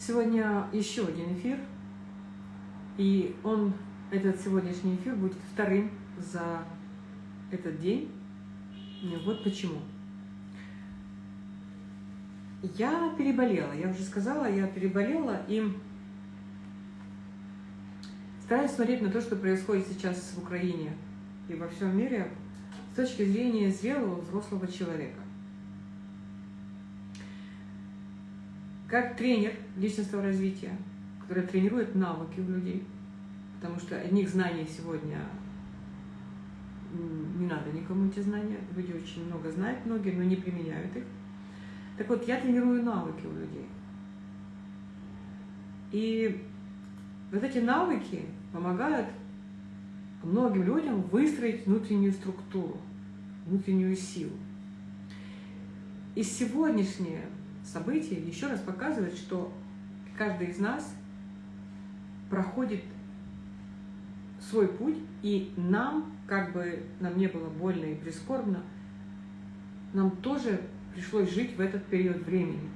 Сегодня еще один эфир, и он, этот сегодняшний эфир будет вторым за этот день. Вот почему. Я переболела, я уже сказала, я переболела и стараюсь смотреть на то, что происходит сейчас в Украине и во всем мире с точки зрения зрелого взрослого человека. Как тренер личностного развития, который тренирует навыки у людей, потому что одних знаний сегодня не надо никому эти знания, люди очень много знают, многие, но не применяют их. Так вот, я тренирую навыки у людей. И вот эти навыки помогают многим людям выстроить внутреннюю структуру, внутреннюю силу. И сегодняшнее событие еще раз показывает, что каждый из нас проходит свой путь, и нам, как бы нам не было больно и прискорбно, нам тоже пришлось жить в этот период времени.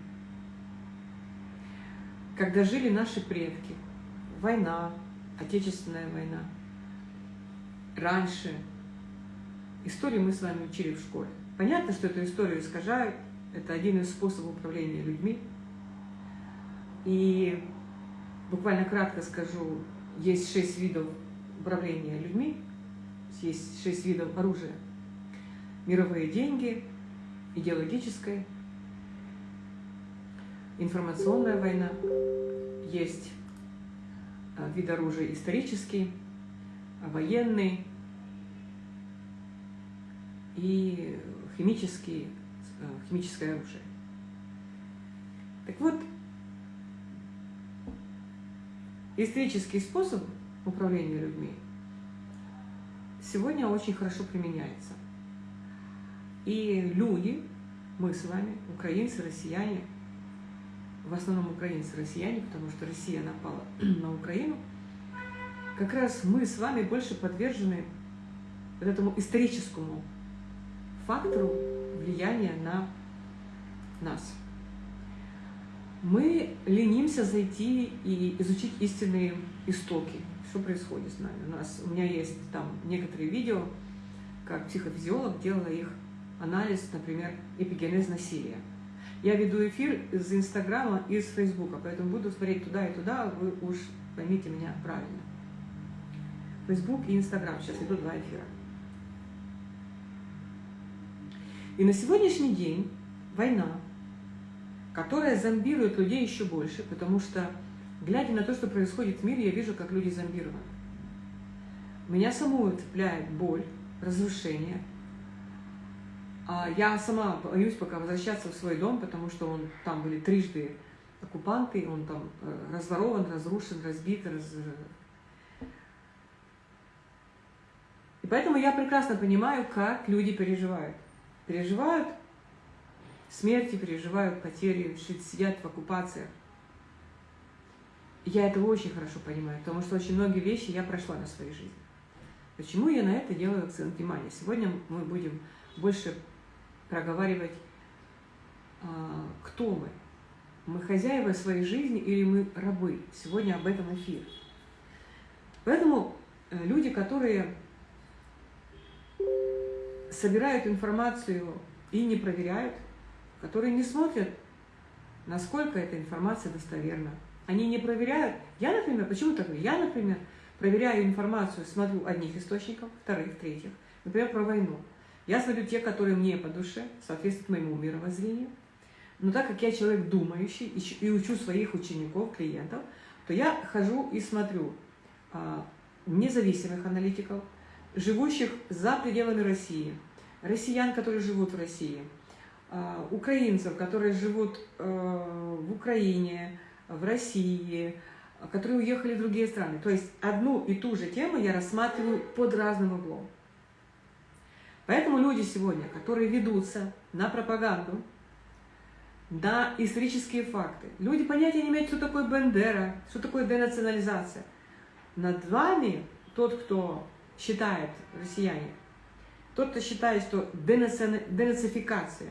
Когда жили наши предки, война, Отечественная война, раньше, историю мы с вами учили в школе. Понятно, что эту историю искажают, это один из способов управления людьми. И буквально кратко скажу, есть шесть видов управления людьми, есть шесть видов оружия. Мировые деньги, идеологическая, информационная война, есть а, вид оружия исторический, военный и химический химическое оружие. Так вот, исторический способ управления людьми сегодня очень хорошо применяется. И люди, мы с вами, украинцы, россияне, в основном украинцы, россияне, потому что Россия напала на Украину, как раз мы с вами больше подвержены вот этому историческому фактору влияния на нас. Мы ленимся зайти и изучить истинные истоки, что происходит с нами. У, нас, у меня есть там некоторые видео, как психофизиолог делала их анализ, например, эпигенез насилия. Я веду эфир из Инстаграма и из Фейсбука, поэтому буду смотреть туда и туда, вы уж поймите меня правильно. Фейсбук и Инстаграм, сейчас идут два эфира. И на сегодняшний день война, которая зомбирует людей еще больше, потому что, глядя на то, что происходит в мире, я вижу, как люди зомбированы. Меня саму цепляет боль, разрушение. А я сама боюсь пока возвращаться в свой дом, потому что он, там были трижды оккупанты, он там э, разворован, разрушен, разбит. Раз... И поэтому я прекрасно понимаю, как люди переживают переживают смерти, переживают потери, сидят в оккупациях. Я это очень хорошо понимаю, потому что очень многие вещи я прошла на своей жизни. Почему я на это делаю акцент внимания? Сегодня мы будем больше проговаривать, а, кто мы. Мы хозяева своей жизни или мы рабы? Сегодня об этом эфир. Поэтому э, люди, которые собирают информацию и не проверяют, которые не смотрят, насколько эта информация достоверна. Они не проверяют. Я, например, почему так? Я, например, проверяю информацию, смотрю одних источников, вторых, третьих. Например, про войну. Я смотрю те, которые мне по душе, соответствуют моему мировоззрению. Но так как я человек думающий и учу своих учеников, клиентов, то я хожу и смотрю а, независимых аналитиков, живущих за пределами России, россиян, которые живут в России, а, украинцев, которые живут э, в Украине, в России, которые уехали в другие страны. То есть одну и ту же тему я рассматриваю под разным углом. Поэтому люди сегодня, которые ведутся на пропаганду, на исторические факты, люди понятия не имеют, что такое Бендера, что такое денационализация. Над вами тот, кто считает, россияне, тот, кто считает, что денацификация,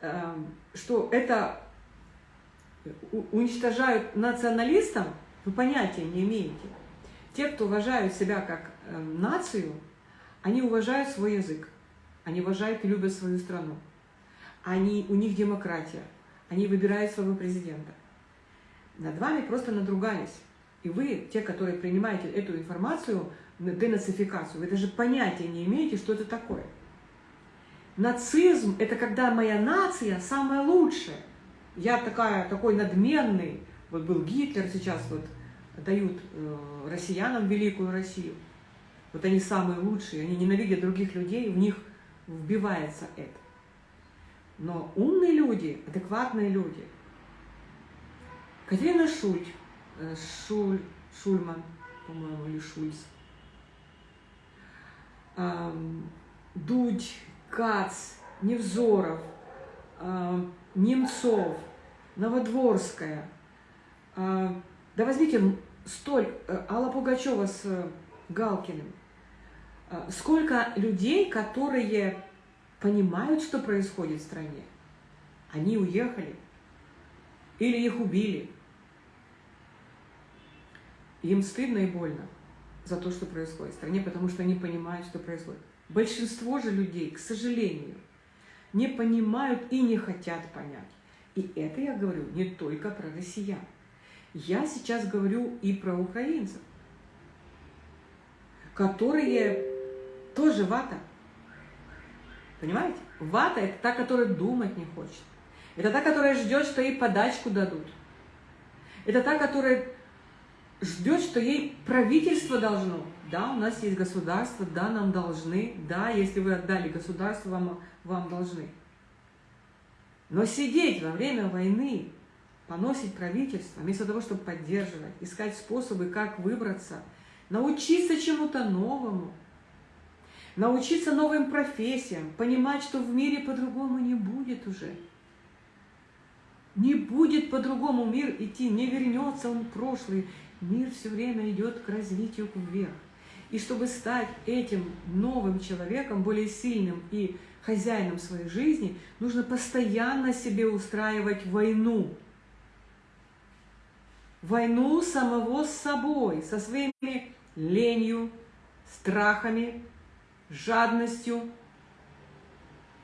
эм, что это уничтожают националистам, вы понятия не имеете. Те, кто уважают себя как э, нацию, они уважают свой язык, они уважают и любят свою страну. Они, у них демократия, они выбирают своего президента. Над вами просто надругались. И вы, те, которые принимаете эту информацию, денацификацию, вы даже понятия не имеете, что это такое. Нацизм – это когда моя нация самая лучшая. Я такая, такой надменный. Вот был Гитлер, сейчас вот дают э, россиянам великую Россию. Вот они самые лучшие, они ненавидят других людей, в них вбивается это. Но умные люди, адекватные люди, Катерина Шульт, э, Шуль, Шульман, по-моему, или Шульц, Дудь, Кац, Невзоров, Немцов, Новодворская. Да возьмите столь, э, Алла Пугачева с э, Галкиным. Сколько людей, которые понимают, что происходит в стране. Они уехали. Или их убили. Им стыдно и больно за то, что происходит в стране, потому что они понимают, что происходит. Большинство же людей, к сожалению, не понимают и не хотят понять. И это я говорю не только про россиян. Я сейчас говорю и про украинцев, которые тоже вата. Понимаете? Вата – это та, которая думать не хочет. Это та, которая ждет, что ей подачку дадут. Это та, которая ждет, что ей правительство должно. Да, у нас есть государство, да, нам должны, да, если вы отдали государство, вам, вам должны. Но сидеть во время войны, поносить правительство, вместо того, чтобы поддерживать, искать способы, как выбраться, научиться чему-то новому, научиться новым профессиям, понимать, что в мире по-другому не будет уже. Не будет по-другому мир идти, не вернется он в прошлый, Мир все время идет к развитию вверх. И чтобы стать этим новым человеком, более сильным и хозяином своей жизни, нужно постоянно себе устраивать войну. Войну самого с собой, со своими ленью, страхами, жадностью.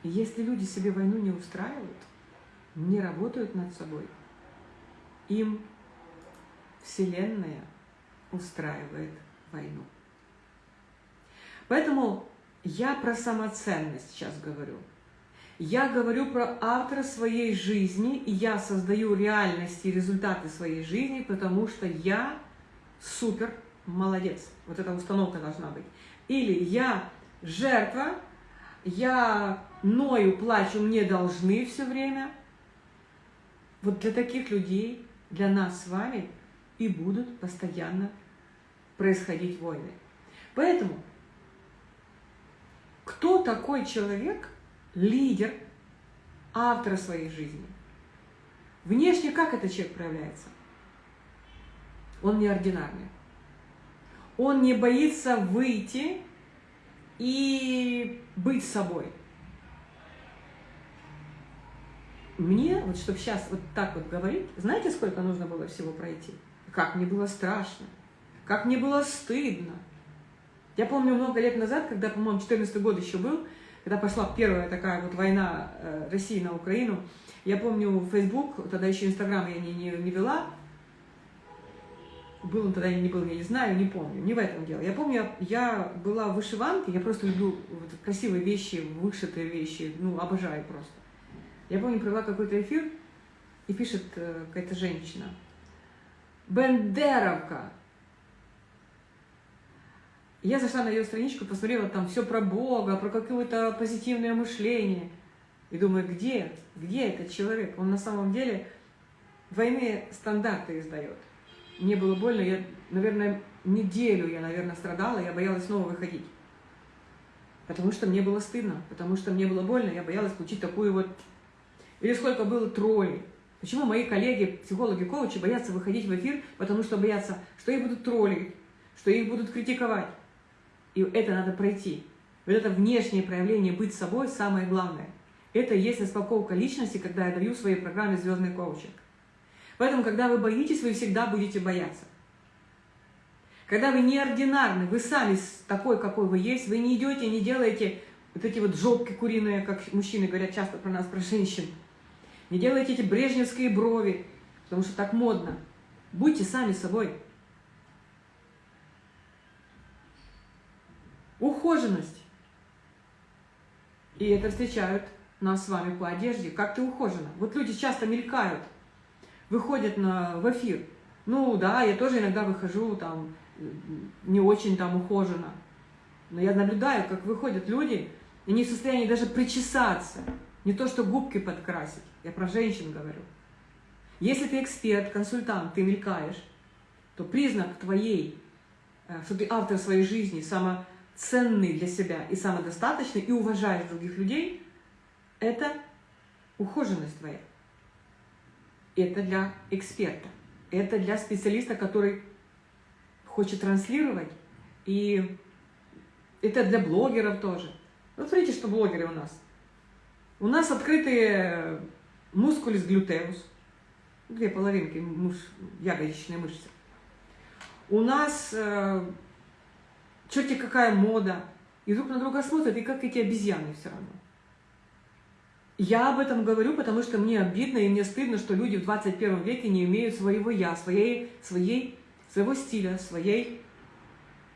Если люди себе войну не устраивают, не работают над собой, им Вселенная устраивает войну. Поэтому я про самоценность сейчас говорю. Я говорю про автора своей жизни, и я создаю реальность и результаты своей жизни, потому что я супер молодец. Вот эта установка должна быть. Или я жертва, я ною, плачу, мне должны все время. Вот для таких людей, для нас с вами – и будут постоянно происходить войны. Поэтому, кто такой человек, лидер, автор своей жизни? Внешне как этот человек проявляется? Он неординарный. Он не боится выйти и быть собой. Мне, вот чтобы сейчас вот так вот говорить, знаете, сколько нужно было всего пройти? Как мне было страшно, как мне было стыдно. Я помню много лет назад, когда, по-моему, 14 год еще был, когда пошла первая такая вот война э, России на Украину, я помню Facebook, тогда еще Инстаграм я не, не, не вела, был он тогда или не был, я не знаю, не помню, не в этом дело. Я помню, я была в вышиванке, я просто люблю вот красивые вещи, вышитые вещи, ну, обожаю просто. Я помню, провела какой-то эфир, и пишет э, какая-то женщина – Бендеровка. Я зашла на ее страничку, посмотрела там все про Бога, про какое-то позитивное мышление. И думаю, где, где этот человек? Он на самом деле двойные стандарты издает. Мне было больно, я, наверное, неделю я, наверное, страдала, я боялась снова выходить. Потому что мне было стыдно, потому что мне было больно, я боялась получить такую вот... Или сколько было троллей. Почему мои коллеги, психологи, коучи боятся выходить в эфир? Потому что боятся, что их будут троллить, что их будут критиковать. И это надо пройти. Вот это внешнее проявление быть собой самое главное. Это и есть распаковка личности, когда я даю в своей программе «Звездный коучинг». Поэтому, когда вы боитесь, вы всегда будете бояться. Когда вы неординарны, вы сами такой, какой вы есть, вы не идете, не делаете вот эти вот жопки куриные, как мужчины говорят часто про нас, про женщин. Не делайте эти брежневские брови, потому что так модно. Будьте сами собой. Ухоженность. И это встречают нас с вами по одежде. Как ты ухожена? Вот люди часто мелькают, выходят на, в эфир. Ну да, я тоже иногда выхожу там не очень там ухоженно. Но я наблюдаю, как выходят люди, и не в состоянии даже причесаться. Не то, что губки подкрасить. Я про женщин говорю. Если ты эксперт, консультант, ты мелькаешь, то признак твоей, э, что ты автор своей жизни, самоценный для себя и самодостаточный, и уважаешь других людей, это ухоженность твоя. Это для эксперта. Это для специалиста, который хочет транслировать. И это для блогеров тоже. Вот смотрите, что блогеры у нас. У нас открытые мускулис глютеус, две половинки муж, ягодичные мышцы. У нас э, черти какая мода, и друг на друга смотрят, и как эти обезьяны все равно. Я об этом говорю, потому что мне обидно и мне стыдно, что люди в 21 веке не имеют своего «я», своей, своей, своего стиля, своей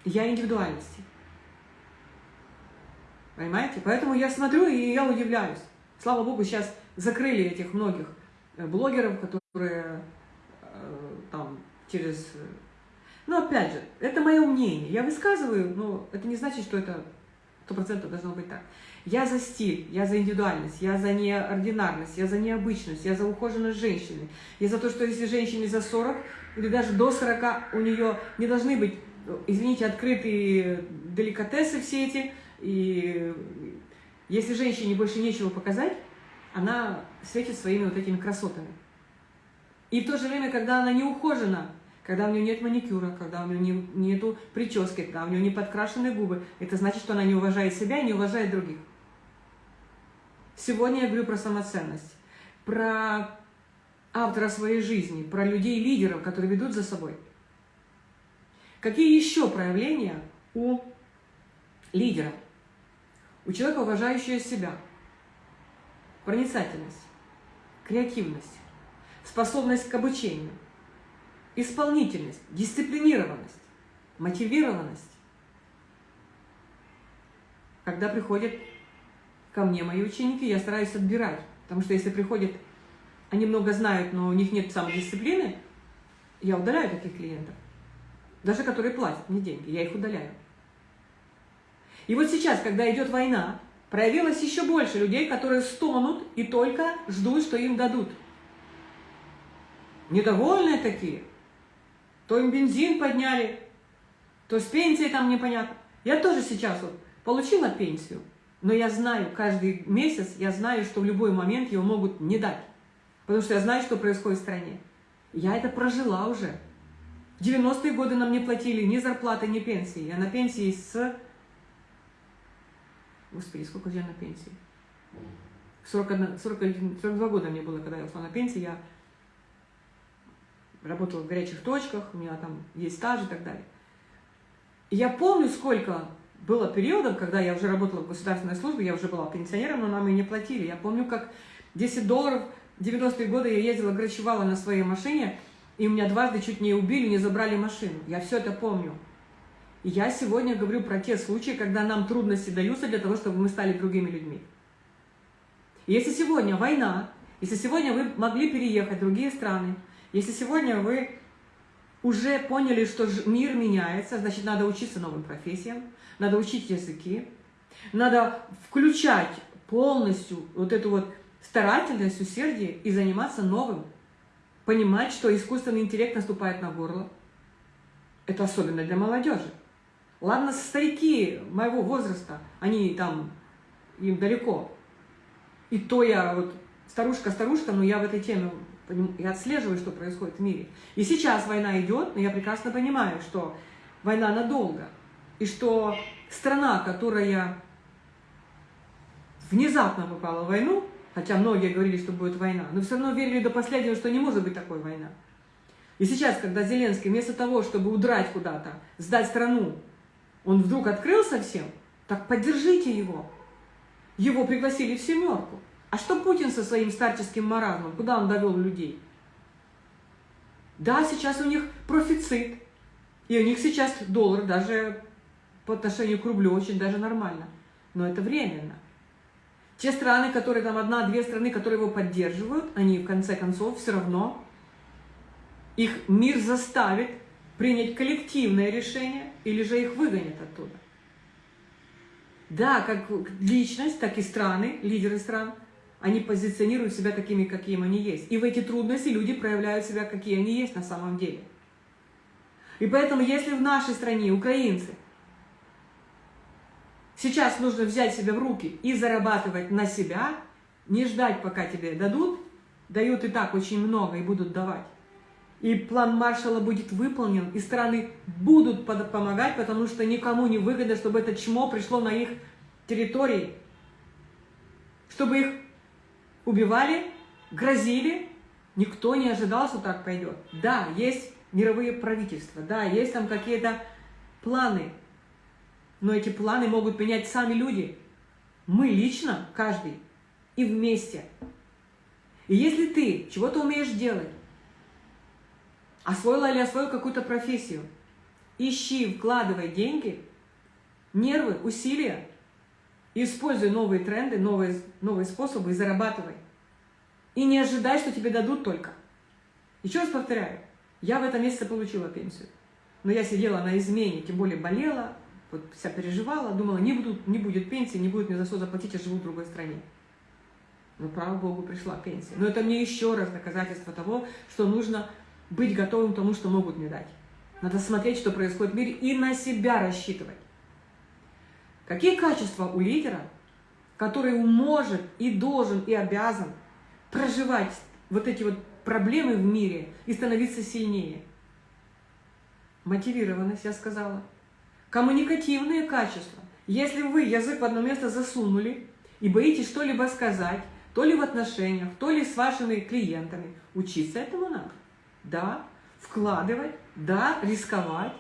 «я» индивидуальности. Понимаете? Поэтому я смотрю и я удивляюсь. Слава Богу, сейчас закрыли этих многих э, блогеров, которые э, там через... Э, ну, опять же, это мое мнение. Я высказываю, но это не значит, что это сто процентов должно быть так. Я за стиль, я за индивидуальность, я за неординарность, я за необычность, я за ухоженность женщины. Я за то, что если женщине за 40 или даже до 40 у нее не должны быть, извините, открытые деликатесы все эти, и если женщине больше нечего показать, она светит своими вот этими красотами. И в то же время, когда она не ухожена, когда у нее нет маникюра, когда у нее не, нету прически, когда у нее не подкрашены губы, это значит, что она не уважает себя и не уважает других. Сегодня я говорю про самоценность, про автора своей жизни, про людей-лидеров, которые ведут за собой. Какие еще проявления у лидера? У человека, уважающего себя. Проницательность, креативность, способность к обучению, исполнительность, дисциплинированность, мотивированность. Когда приходят ко мне мои ученики, я стараюсь отбирать. Потому что если приходят, они много знают, но у них нет самодисциплины, я удаляю таких клиентов. Даже которые платят мне деньги, я их удаляю. И вот сейчас, когда идет война, проявилось еще больше людей, которые стонут и только ждут, что им дадут. Недовольные такие. То им бензин подняли, то с пенсией там непонятно. Я тоже сейчас вот получила пенсию, но я знаю, каждый месяц я знаю, что в любой момент его могут не дать. Потому что я знаю, что происходит в стране. Я это прожила уже. В 90-е годы нам не платили ни зарплаты, ни пенсии. Я на пенсии с Господи, сколько я на пенсии? 41, 41, 42 года мне было, когда я ушла на пенсию. Я работала в горячих точках, у меня там есть стаж и так далее. И я помню, сколько было периодов, когда я уже работала в государственной службе, я уже была пенсионером, но нам и не платили. Я помню, как 10 долларов, 90-е годы я ездила, грачевала на своей машине, и у меня дважды чуть не убили, не забрали машину. Я все это помню. Я сегодня говорю про те случаи, когда нам трудности даются для того, чтобы мы стали другими людьми. Если сегодня война, если сегодня вы могли переехать в другие страны, если сегодня вы уже поняли, что мир меняется, значит, надо учиться новым профессиям, надо учить языки, надо включать полностью вот эту вот старательность, усердие и заниматься новым. Понимать, что искусственный интеллект наступает на горло. Это особенно для молодежи. Ладно, старики моего возраста, они там, им далеко. И то я вот старушка-старушка, но я в этой теме я отслеживаю, что происходит в мире. И сейчас война идет, но я прекрасно понимаю, что война надолго. И что страна, которая внезапно попала в войну, хотя многие говорили, что будет война, но все равно верили до последнего, что не может быть такой война. И сейчас, когда Зеленский вместо того, чтобы удрать куда-то, сдать страну, он вдруг открылся всем, так поддержите его. Его пригласили в семерку. А что Путин со своим старческим маразмом? Куда он довел людей? Да, сейчас у них профицит. И у них сейчас доллар даже по отношению к рублю очень даже нормально. Но это временно. Те страны, которые там одна-две страны, которые его поддерживают, они в конце концов все равно, их мир заставит принять коллективное решение или же их выгонят оттуда. Да, как личность, так и страны, лидеры стран, они позиционируют себя такими, какими они есть. И в эти трудности люди проявляют себя, какие они есть на самом деле. И поэтому, если в нашей стране украинцы сейчас нужно взять себя в руки и зарабатывать на себя, не ждать, пока тебе дадут, дают и так очень много и будут давать. И план маршала будет выполнен, и страны будут помогать, потому что никому не выгодно, чтобы это чмо пришло на их территории, чтобы их убивали, грозили. Никто не ожидал, что так пойдет. Да, есть мировые правительства, да, есть там какие-то планы, но эти планы могут менять сами люди. Мы лично, каждый, и вместе. И если ты чего-то умеешь делать, освоила или освоил какую-то профессию, ищи, вкладывай деньги, нервы, усилия, используй новые тренды, новые, новые способы и зарабатывай. И не ожидай, что тебе дадут только. Еще раз повторяю, я в этом месяце получила пенсию. Но я сидела на измене, тем более болела, вот вся переживала, думала, не, будут, не будет пенсии, не будет мне за что заплатить, я живу в другой стране. Но, слава Богу, пришла пенсия. Но это мне еще раз доказательство того, что нужно быть готовым к тому, что могут мне дать. Надо смотреть, что происходит в мире, и на себя рассчитывать. Какие качества у лидера, который может и должен и обязан проживать вот эти вот проблемы в мире и становиться сильнее? Мотивированность, я сказала. Коммуникативные качества. Если вы язык в одно место засунули и боитесь что-либо сказать, то ли в отношениях, то ли с вашими клиентами, учиться этому надо. Да, вкладывать, да, рисковать,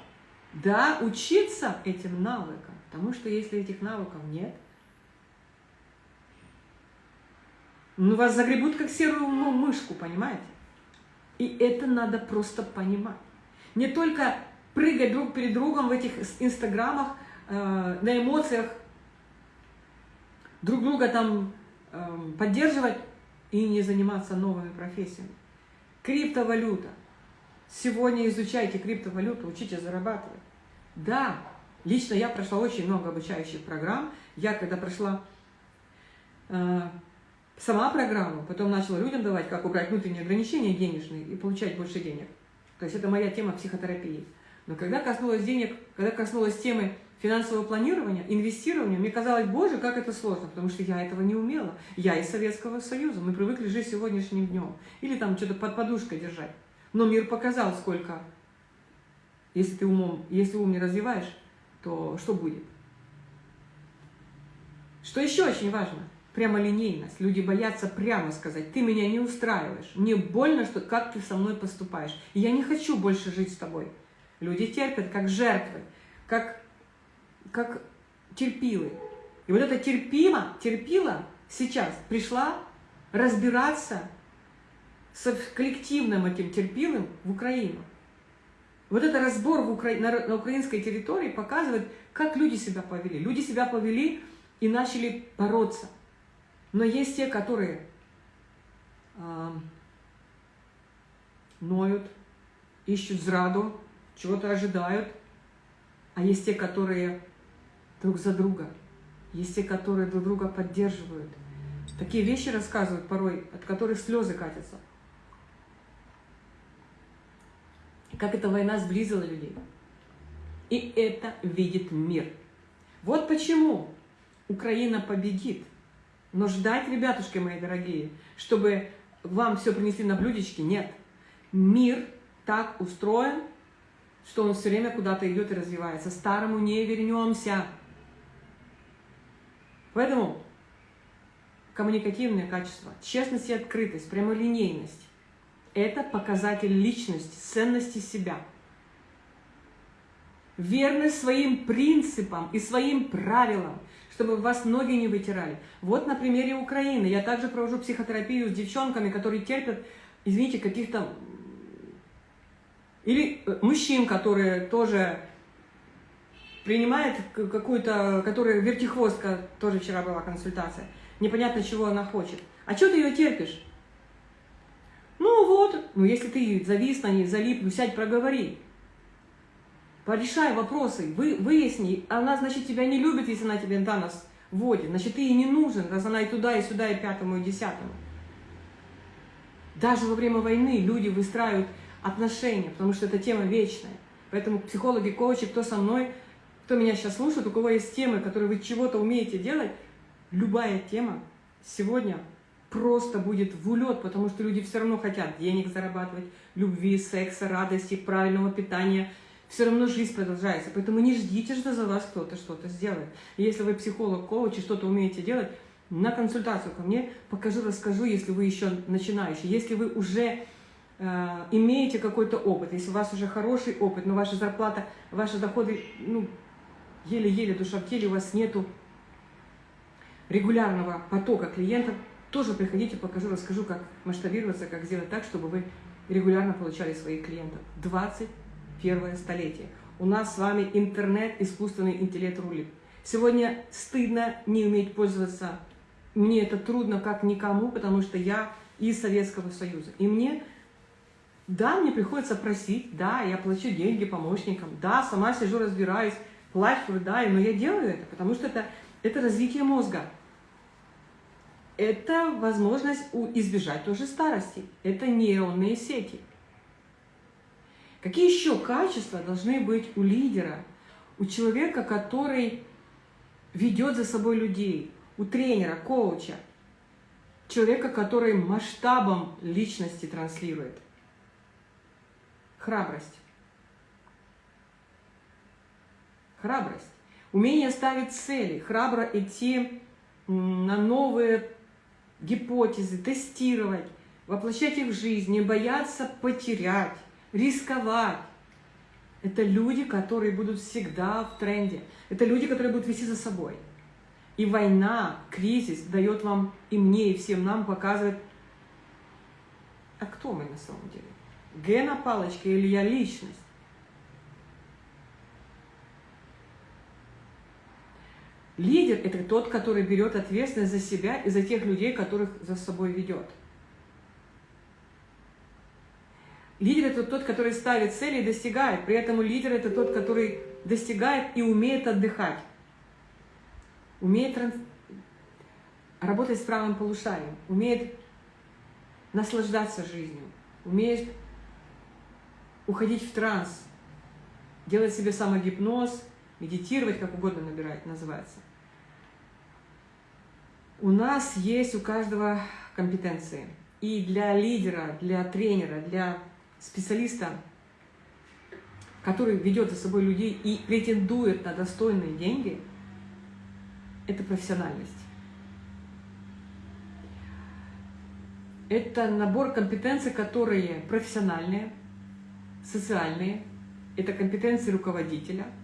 да, учиться этим навыкам. Потому что если этих навыков нет, ну вас загребут как серую мышку, понимаете? И это надо просто понимать. Не только прыгать друг перед другом в этих инстаграмах, э, на эмоциях, друг друга там э, поддерживать и не заниматься новыми профессиями. Криптовалюта. Сегодня изучайте криптовалюту, учите зарабатывать. Да, лично я прошла очень много обучающих программ. Я когда прошла э, сама программу, потом начала людям давать, как убрать внутренние ограничения денежные и получать больше денег. То есть это моя тема психотерапии. Но когда коснулась денег, когда коснулась темы финансового планирования, инвестирования, мне казалось, боже, как это сложно, потому что я этого не умела. Я из Советского Союза, мы привыкли жить сегодняшним днем. Или там что-то под подушкой держать. Но мир показал, сколько, если ты умом, если ум не развиваешь, то что будет? Что еще очень важно? Прямолинейность. Люди боятся прямо сказать, ты меня не устраиваешь, мне больно, что как ты со мной поступаешь, я не хочу больше жить с тобой. Люди терпят как жертвы, как, как терпилы. И вот эта терпима, терпила сейчас пришла разбираться с коллективным этим терпилым в Украину. Вот этот разбор в Укра... на, на украинской территории показывает, как люди себя повели. Люди себя повели и начали бороться. Но есть те, которые э, ноют, ищут зраду, чего-то ожидают. А есть те, которые друг за друга. Есть те, которые друг друга поддерживают. Такие вещи рассказывают порой, от которых слезы катятся. Как эта война сблизила людей. И это видит мир. Вот почему Украина победит. Но ждать, ребятушки мои дорогие, чтобы вам все принесли на блюдечке, нет. Мир так устроен, что он все время куда-то идет и развивается. Старому не вернемся. Поэтому коммуникативные качества, честность и открытость, прямолинейность – это показатель личности, ценности себя. Верность своим принципам и своим правилам, чтобы вас ноги не вытирали. Вот на примере Украины. Я также провожу психотерапию с девчонками, которые терпят, извините, каких-то... Или э, мужчин, которые тоже принимает какую-то, которая вертихвостка, тоже вчера была консультация, непонятно, чего она хочет. А что ты ее терпишь? Ну вот, ну если ты завис на ней, залип, ну сядь, проговори. Порешай вопросы, вы, выясни. Она, значит, тебя не любит, если она тебе на нас вводит. Значит, ты ей не нужен, раз она и туда, и сюда, и пятому, и десятому. Даже во время войны люди выстраивают отношения, потому что это тема вечная. Поэтому психологи, коучи, кто со мной, кто меня сейчас слушает, у кого есть темы, которые вы чего-то умеете делать, любая тема сегодня просто будет в улет, потому что люди все равно хотят денег зарабатывать, любви, секса, радости, правильного питания. Все равно жизнь продолжается. Поэтому не ждите, что за вас кто-то что-то сделает. Если вы психолог, коуч и что-то умеете делать, на консультацию ко мне покажу, расскажу, если вы еще начинающий. Если вы уже э, имеете какой-то опыт, если у вас уже хороший опыт, но ваша зарплата, ваши доходы ну, еле-еле душа в теле, у вас нету регулярного потока клиентов, тоже приходите, покажу, расскажу, как масштабироваться, как сделать так, чтобы вы регулярно получали своих клиентов. 21 столетие. У нас с вами интернет, искусственный интеллект рулит. Сегодня стыдно не уметь пользоваться. Мне это трудно как никому, потому что я из Советского Союза. И мне, да, мне приходится просить, да, я плачу деньги помощникам, да, сама сижу, разбираюсь, плачу, рыдаю, но я делаю это, потому что это, это развитие мозга. Это возможность избежать тоже старости. Это нейронные сети. Какие еще качества должны быть у лидера, у человека, который ведет за собой людей, у тренера, коуча, человека, который масштабом личности транслирует? Храбрость. Храбрость. Умение ставить цели, храбро идти на новые гипотезы, тестировать, воплощать их в жизнь, не бояться потерять, рисковать. Это люди, которые будут всегда в тренде. Это люди, которые будут вести за собой. И война, кризис дает вам, и мне, и всем нам показывает, а кто мы на самом деле? Гена палочка или я личность? Лидер – это тот, который берет ответственность за себя и за тех людей, которых за собой ведет. Лидер – это тот, который ставит цели и достигает. При этом лидер – это тот, который достигает и умеет отдыхать. Умеет транс... работать с правым полушарием. Умеет наслаждаться жизнью. Умеет уходить в транс. Делать себе самогипноз, медитировать, как угодно набирать, называется. У нас есть у каждого компетенции. И для лидера, для тренера, для специалиста, который ведет за собой людей и претендует на достойные деньги, это профессиональность. Это набор компетенций, которые профессиональные, социальные, это компетенции руководителя –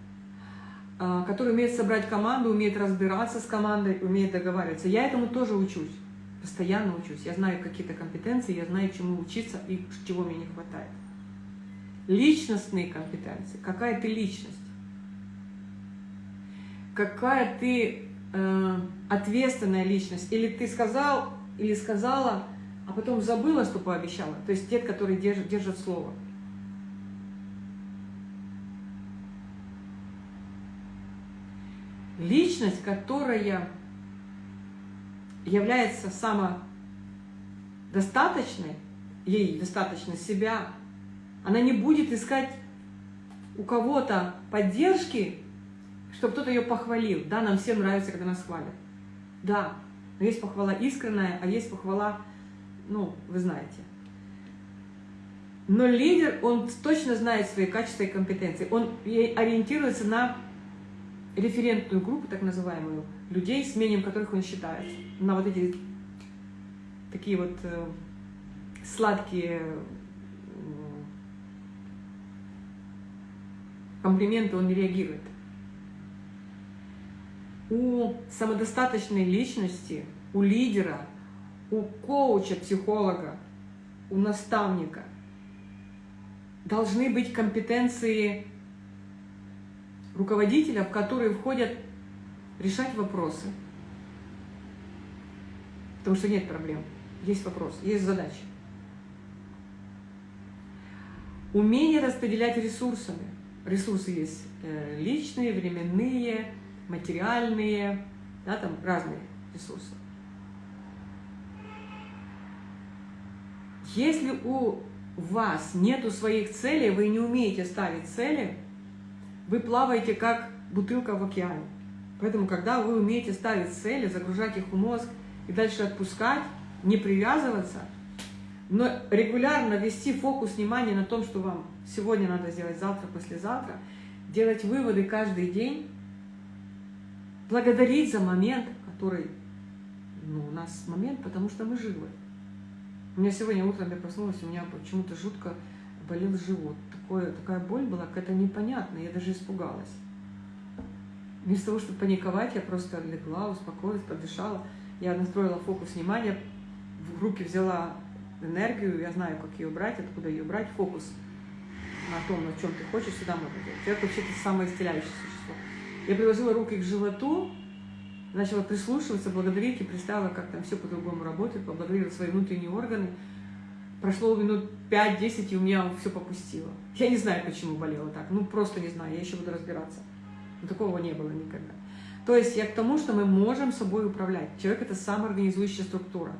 который умеет собрать команду, умеет разбираться с командой, умеет договариваться. Я этому тоже учусь, постоянно учусь. Я знаю какие-то компетенции, я знаю, чему учиться и чего мне не хватает. Личностные компетенции. Какая ты личность? Какая ты э, ответственная личность? Или ты сказал, или сказала, а потом забыла, что пообещала. То есть те, которые держат, держат слово. Личность, которая является самодостаточной, ей достаточно себя, она не будет искать у кого-то поддержки, чтобы кто-то ее похвалил. Да, нам всем нравится, когда нас хвалят. Да, но есть похвала искренняя, а есть похвала, ну, вы знаете. Но лидер, он точно знает свои качества и компетенции. Он ориентируется на референтную группу, так называемую, людей, с мнением которых он считается, на вот эти такие вот э, сладкие комплименты он не реагирует. У самодостаточной личности, у лидера, у коуча, психолога, у наставника должны быть компетенции руководителя, в которые входят решать вопросы. Потому что нет проблем, есть вопрос, есть задачи. Умение распределять ресурсами. Ресурсы есть э, личные, временные, материальные, да, там разные ресурсы. Если у вас нету своих целей, вы не умеете ставить цели, вы плаваете как бутылка в океане. Поэтому, когда вы умеете ставить цели, загружать их в мозг и дальше отпускать, не привязываться, но регулярно вести фокус внимания на том, что вам сегодня надо сделать, завтра, послезавтра, делать выводы каждый день, благодарить за момент, который, ну, у нас момент, потому что мы живы. У меня сегодня утром я проснулась, у меня почему-то жутко болел живот. Такое, такая боль была какая-то непонятная, я даже испугалась. Вместо того, чтобы паниковать, я просто легла, успокоилась, подышала. Я настроила фокус внимания, в руки взяла энергию, я знаю, как ее брать, откуда ее брать, фокус на том, на чем ты хочешь, всегда можно делать. Это вообще-то самое исцеляющее существо. Я приложила руки к животу, начала прислушиваться, благодарить и представила, как там все по-другому работает, поблагодарила свои внутренние органы. Прошло минут 5-10, и у меня все попустило. Я не знаю, почему болело так. Ну, просто не знаю, я еще буду разбираться. Но такого не было никогда. То есть я к тому, что мы можем собой управлять. Человек – это самоорганизующая структура.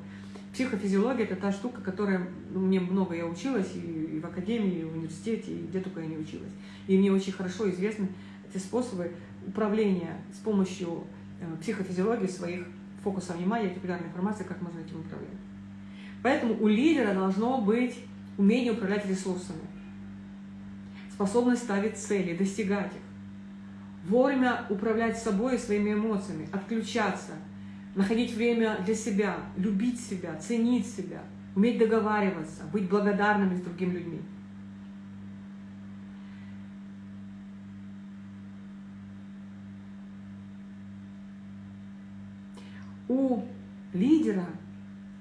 Психофизиология – это та штука, которая ну, мне много я училась и, и в академии, и в университете, и где только я не училась. И мне очень хорошо известны эти способы управления с помощью э, психофизиологии своих фокусов внимания, регулярной информации, как можно этим управлять. Поэтому у лидера должно быть умение управлять ресурсами, способность ставить цели, достигать их, вовремя управлять собой и своими эмоциями, отключаться – находить время для себя, любить себя, ценить себя, уметь договариваться, быть благодарными с другими людьми. У лидера,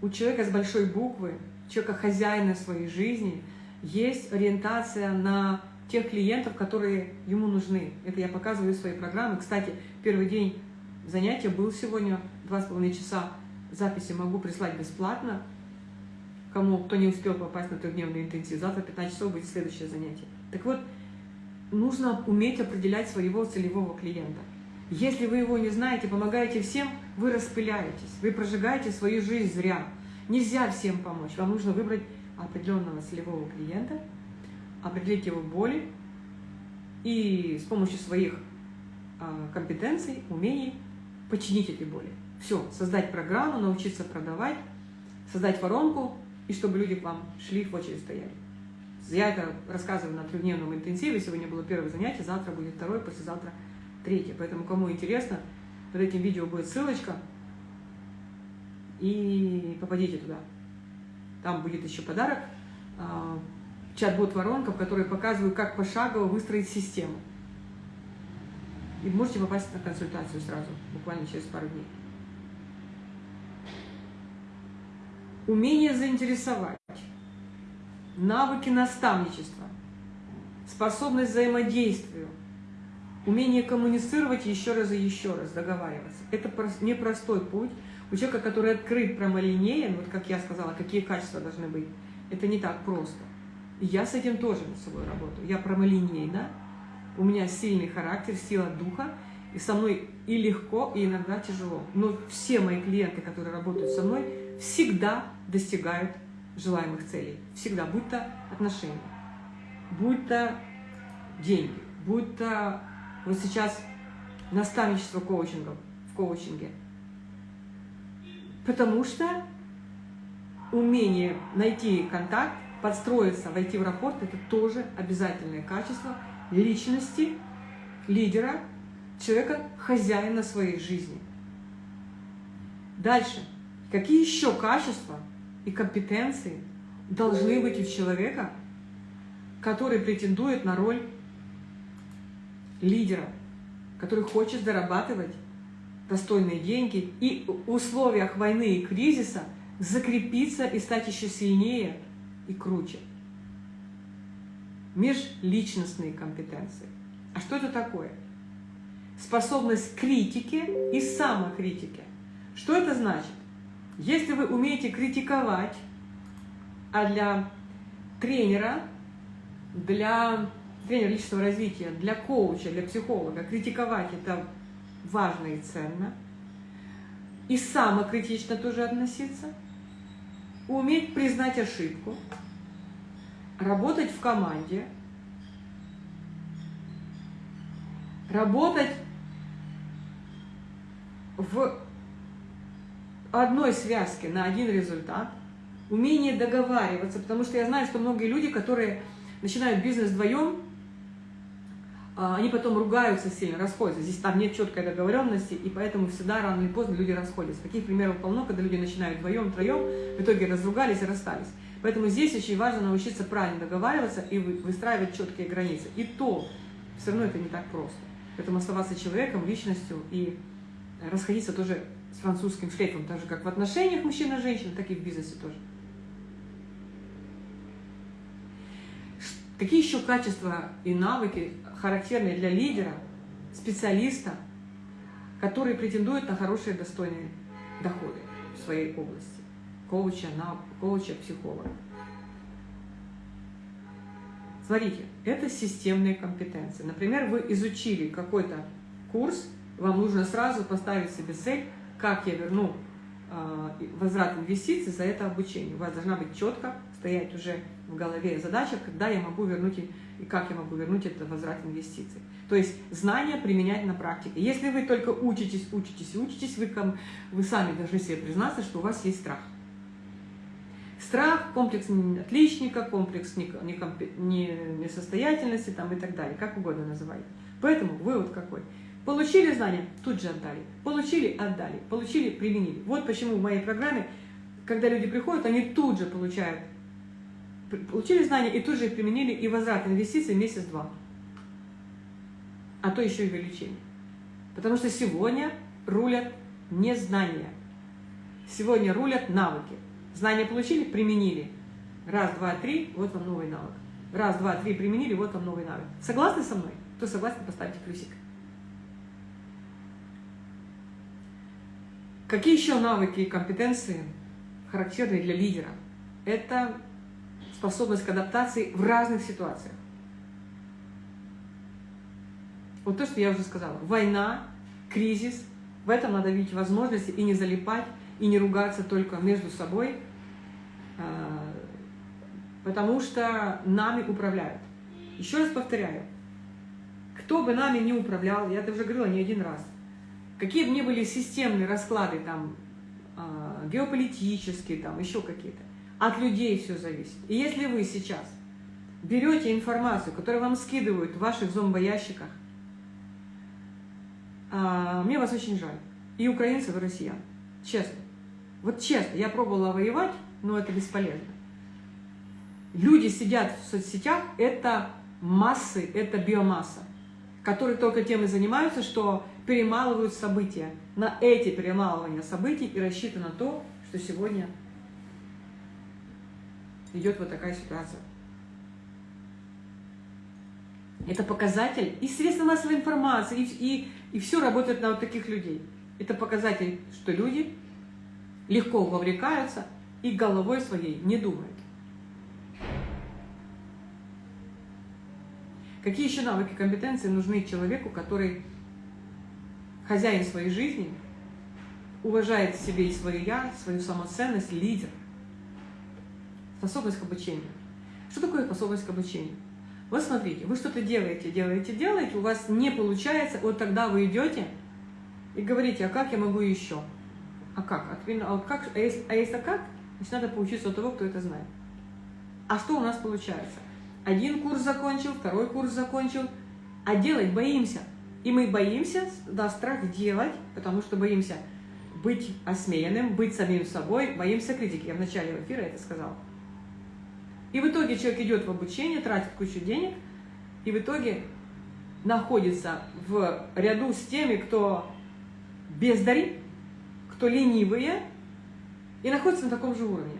у человека с большой буквы, человека хозяина своей жизни, есть ориентация на тех клиентов, которые ему нужны. Это я показываю в своей программе. Кстати, первый день занятия был сегодня два с половиной часа записи могу прислать бесплатно. Кому, кто не успел попасть на трехдневный интенсив, завтра 15 часов будет следующее занятие. Так вот, нужно уметь определять своего целевого клиента. Если вы его не знаете, помогаете всем, вы распыляетесь, вы прожигаете свою жизнь зря. Нельзя всем помочь. Вам нужно выбрать определенного целевого клиента, определить его боли и с помощью своих а, компетенций, умений починить эти боли. Все, создать программу, научиться продавать, создать воронку, и чтобы люди к вам шли, в очередь стояли. Я это рассказываю на трехдневном интенсиве. Сегодня было первое занятие, завтра будет второе, послезавтра третье. Поэтому, кому интересно, под этим видео будет ссылочка. И попадите туда. Там будет еще подарок. А, чат-бот воронка, в которой показываю, как пошагово выстроить систему. И можете попасть на консультацию сразу, буквально через пару дней. Умение заинтересовать, навыки наставничества, способность взаимодействию, умение коммуницировать еще раз и еще раз, договариваться. Это непростой путь. У человека, который открыт, прямолинеен, вот как я сказала, какие качества должны быть, это не так просто. И я с этим тоже над собой работаю. Я прямолинейна, у меня сильный характер, сила духа, и со мной и легко, и иногда тяжело. Но все мои клиенты, которые работают со мной, всегда достигают желаемых целей. Всегда, будь то отношения, будь то деньги, будь то вот сейчас наставничество коучингов, в коучинге. Потому что умение найти контакт, подстроиться, войти в рапорт – это тоже обязательное качество личности, лидера, человека, хозяина своей жизни. Дальше. Какие еще качества и компетенции должны быть у человека, который претендует на роль лидера, который хочет зарабатывать достойные деньги и в условиях войны и кризиса закрепиться и стать еще сильнее и круче. Межличностные компетенции. А что это такое? Способность к критике и самокритике. Что это значит? Если вы умеете критиковать, а для тренера, для тренера личностного развития, для коуча, для психолога критиковать это важно и ценно, и самокритично тоже относиться, уметь признать ошибку, работать в команде, работать в одной связке на один результат, умение договариваться, потому что я знаю, что многие люди, которые начинают бизнес вдвоем, они потом ругаются сильно, расходятся. Здесь там нет четкой договоренности, и поэтому всегда рано или поздно люди расходятся. Таких примеров полно, когда люди начинают вдвоем, троем, в итоге разругались и расстались. Поэтому здесь очень важно научиться правильно договариваться и выстраивать четкие границы. И то, все равно это не так просто. Поэтому оставаться человеком, личностью и расходиться тоже с французским шлейфом, так же как в отношениях мужчина и женщина, так и в бизнесе тоже. Какие еще качества и навыки характерные для лидера, специалиста, который претендует на хорошие достойные доходы в своей области, коуча, на, коуча, психолога. Смотрите, это системные компетенции. Например, вы изучили какой-то курс, вам нужно сразу поставить себе цель, как я верну э, возврат инвестиций за это обучение. У вас должна быть четко стоять уже в голове задача, когда я могу вернуть и как я могу вернуть этот возврат инвестиций. То есть знания применять на практике. Если вы только учитесь, учитесь учитесь, вы, вы сами должны себе признаться, что у вас есть страх. Страх, комплекс отличника, комплекс несостоятельности там, и так далее, как угодно называйте. Поэтому вывод какой? Получили знания, тут же отдали. Получили, отдали. Получили, применили. Вот почему в моей программе, когда люди приходят, они тут же получают получили знания и тут же применили, и возврат инвестиций месяц-два. А то еще и увеличение. Потому что сегодня рулят не знания. Сегодня рулят навыки. Знания получили, применили. Раз, два, три, вот вам новый навык. Раз, два, три, применили, вот вам новый навык. Согласны со мной? Кто согласен, поставьте плюсик. Какие еще навыки и компетенции характерны для лидера? Это способность к адаптации в разных ситуациях. Вот то, что я уже сказала. Война, кризис. В этом надо видеть возможности и не залипать, и не ругаться только между собой, а, потому что нами управляют. Еще раз повторяю, кто бы нами не управлял, я это уже говорила не один раз, какие бы ни были системные расклады, там, а, геополитические, там, еще какие-то, от людей все зависит. И если вы сейчас берете информацию, которую вам скидывают в ваших зомбоящиках, а, мне вас очень жаль. И украинцев, и россиян. Честно. Вот честно, я пробовала воевать, но это бесполезно. Люди сидят в соцсетях, это массы, это биомасса, которые только тем и занимаются, что перемалывают события. На эти перемалывания событий и рассчитано то, что сегодня идет вот такая ситуация. Это показатель и средства массовой информации, и, и, и все работает на вот таких людей. Это показатель, что люди легко вовлекаются и головой своей не думают. Какие еще навыки, компетенции нужны человеку, который хозяин своей жизни, уважает себе и свое «я», свою самоценность, лидер – Способность к обучению. Что такое способность к обучению? Вот смотрите, вы что-то делаете, делаете, делаете, у вас не получается, вот тогда вы идете и говорите, а как я могу еще? А как? А, как? а, если, а если как, значит надо поучиться у того, кто это знает. А что у нас получается? Один курс закончил, второй курс закончил, а делать боимся. И мы боимся, да, страх делать, потому что боимся быть осмеянным, быть самим собой, боимся критики. Я в начале эфира это сказала. И в итоге человек идет в обучение, тратит кучу денег, и в итоге находится в ряду с теми, кто бездари, кто ленивые, и находится на таком же уровне.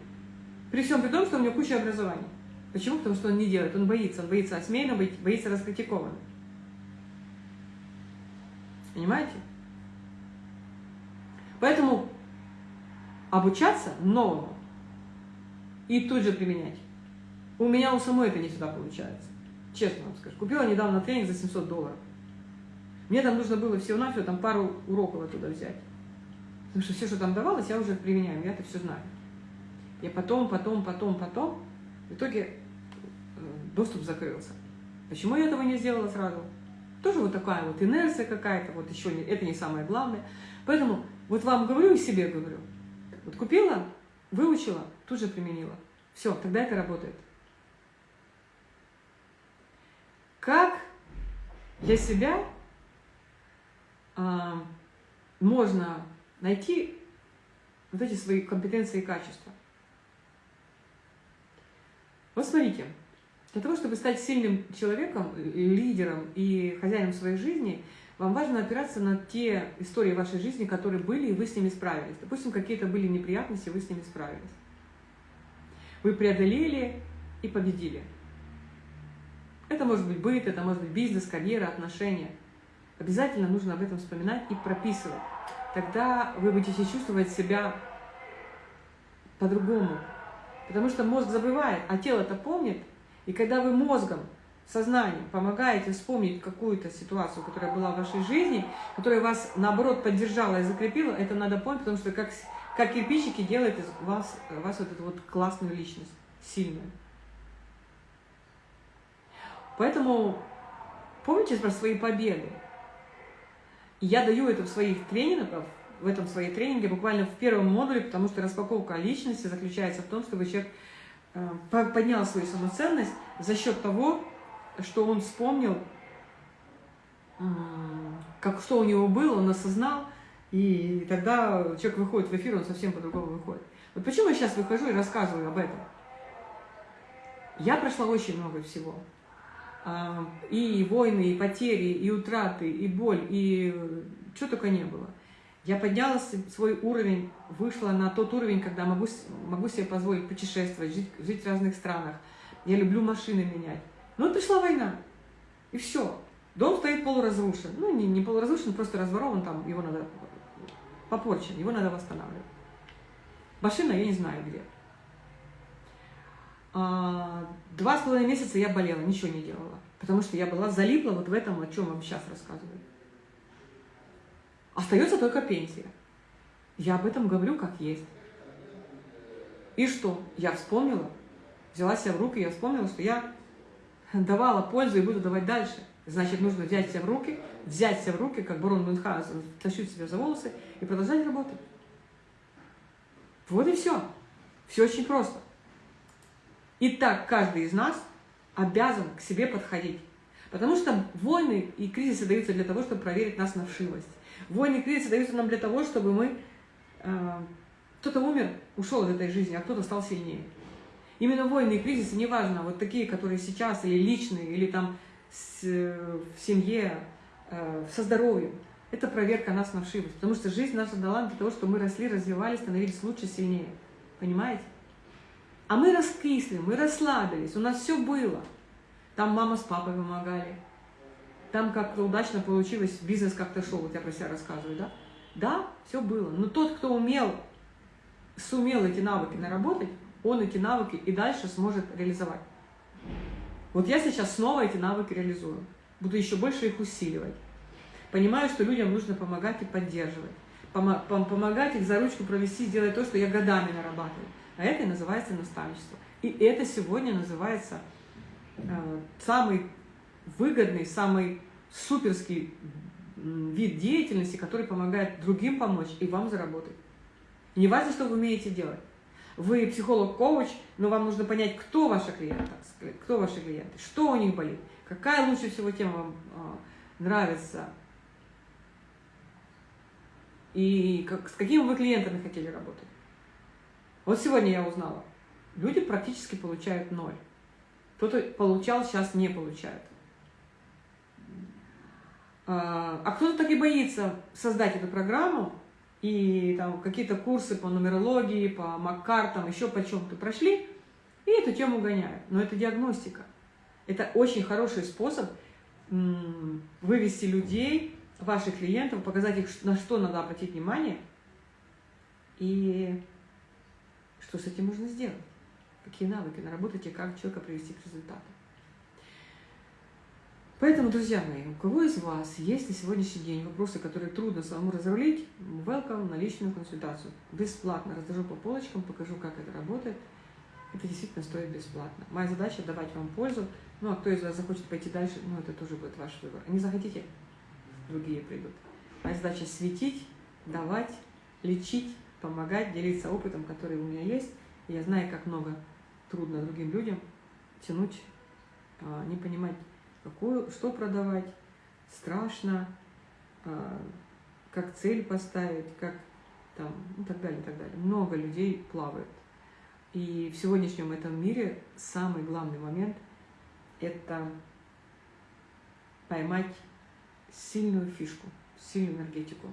При всем при том, что у него куча образований. Почему? Потому что он не делает, он боится, он боится осмеянно, боится раскритикован. Понимаете? Поэтому обучаться новому и тут же применять. У меня у самой это не всегда получается. Честно вам скажу. Купила недавно тренинг за 700 долларов. Мне там нужно было всего-навсего там пару уроков оттуда взять. Потому что все, что там давалось, я уже применяю, я это все знаю. Я потом, потом, потом, потом, в итоге э, доступ закрылся. Почему я этого не сделала сразу? Тоже вот такая вот инерция какая-то, вот еще не, это не самое главное. Поэтому вот вам говорю и себе говорю. Вот купила, выучила, тут же применила. Все, тогда это работает. Как для себя а, можно найти вот эти свои компетенции и качества? Вот смотрите, для того, чтобы стать сильным человеком, лидером и хозяином своей жизни, вам важно опираться на те истории вашей жизни, которые были, и вы с ними справились. Допустим, какие-то были неприятности, вы с ними справились. Вы преодолели и победили. Это может быть быт, это может быть бизнес, карьера, отношения. Обязательно нужно об этом вспоминать и прописывать. Тогда вы будете чувствовать себя по-другому. Потому что мозг забывает, а тело-то помнит. И когда вы мозгом, сознанием помогаете вспомнить какую-то ситуацию, которая была в вашей жизни, которая вас, наоборот, поддержала и закрепила, это надо помнить, потому что как, как кирпичики делает из вас, вас вот эту вот классную личность, сильную. Поэтому помните про свои победы. я даю это в своих тренингах, в этом своей тренинге, буквально в первом модуле, потому что распаковка личности заключается в том, чтобы человек э, поднял свою самоценность за счет того, что он вспомнил, как что у него было, он осознал, и тогда человек выходит в эфир, он совсем по-другому выходит. Вот почему я сейчас выхожу и рассказываю об этом? Я прошла очень много всего. А, и войны, и потери, и утраты, и боль, и что только не было. Я подняла свой уровень, вышла на тот уровень, когда могу, могу себе позволить путешествовать, жить, жить в разных странах. Я люблю машины менять. Но пришла война, и все. Дом стоит полуразрушен. Ну, не, не полуразрушен, просто разворован, там его надо попорчен, его надо восстанавливать. Машина я не знаю где. А, два с половиной месяца я болела, ничего не делала. Потому что я была залипла вот в этом, о чем вам сейчас рассказываю. Остается только пенсия. Я об этом говорю как есть. И что? Я вспомнила, взяла себя в руки, я вспомнила, что я давала пользу и буду давать дальше. Значит, нужно взять себя в руки, взять себя в руки, как барон Мюнхгаузен, тащить себя за волосы и продолжать работать. Вот и все. Все очень просто. И так каждый из нас обязан к себе подходить. Потому что войны и кризисы даются для того, чтобы проверить нас на вшивость. Войны и кризисы даются нам для того, чтобы мы... Э, кто-то умер, ушел из этой жизни, а кто-то стал сильнее. Именно войны и кризисы, неважно, вот такие, которые сейчас, или личные, или там с, в семье, э, со здоровьем, это проверка нас на вшивость. Потому что жизнь наша дала для того, чтобы мы росли, развивались, становились лучше, сильнее. Понимаете? А мы раскисли, мы расслабились, у нас все было. Там мама с папой помогали. Там как-то удачно получилось, бизнес как-то шел, вот я про себя рассказываю, да? Да, все было. Но тот, кто умел, сумел эти навыки наработать, он эти навыки и дальше сможет реализовать. Вот я сейчас снова эти навыки реализую. Буду еще больше их усиливать. Понимаю, что людям нужно помогать и поддерживать. Помогать их за ручку провести, сделать то, что я годами нарабатываю. А это и называется наставничество. И это сегодня называется э, самый выгодный, самый суперский вид деятельности, который помогает другим помочь и вам заработать. Не важно, что вы умеете делать. Вы психолог-коуч, но вам нужно понять, кто ваши клиенты, кто ваши клиенты, что у них болит, какая лучше всего тема вам э, нравится. и как, с какими вы клиентами хотели работать. Вот сегодня я узнала, люди практически получают ноль. Кто-то получал, сейчас не получает. А, а кто-то так и боится создать эту программу, и там какие-то курсы по нумерологии, по маккартам, еще по чем-то прошли, и эту тему гоняют. Но это диагностика. Это очень хороший способ вывести людей, ваших клиентов, показать их, на что надо обратить внимание, и что с этим можно сделать. Какие навыки наработать и как человека привести к результату. Поэтому, друзья мои, у кого из вас есть на сегодняшний день вопросы, которые трудно самому разрулить, welcome на личную консультацию. Бесплатно разложу по полочкам, покажу, как это работает. Это действительно стоит бесплатно. Моя задача – давать вам пользу. Ну, а кто из вас захочет пойти дальше, ну, это тоже будет ваш выбор. Не захотите, другие придут. Моя задача – светить, давать, лечить, помогать, делиться опытом, который у меня есть. Я знаю, как много трудно другим людям тянуть, а, не понимать, какую, что продавать, страшно, а, как цель поставить, как там, и так далее, и так далее. Много людей плавают. И в сегодняшнем этом мире самый главный момент – это поймать сильную фишку, сильную энергетику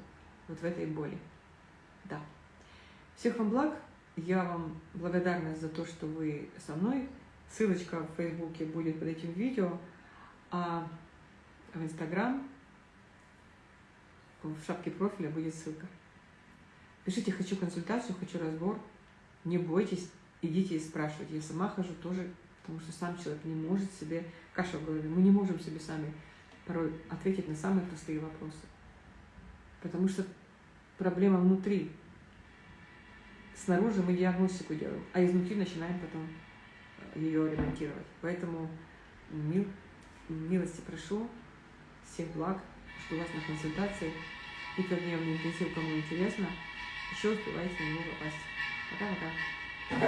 вот в этой боли. Да. Всех вам благ. Я вам благодарна за то, что вы со мной. Ссылочка в Фейсбуке будет под этим видео а в Инстаграм в шапке профиля будет ссылка. Пишите «хочу консультацию», «хочу разбор». Не бойтесь, идите и спрашивайте. Я сама хожу тоже, потому что сам человек не может себе, каша в голове, мы не можем себе сами порой ответить на самые простые вопросы. Потому что проблема внутри. Снаружи мы диагностику делаем, а изнутри начинаем потом ее ремонтировать. Поэтому мир Милости прошу, всех благ, что у вас на консультации. Пятидневный интенсив, кому интересно, еще успевайте на него попасть. Пока-пока.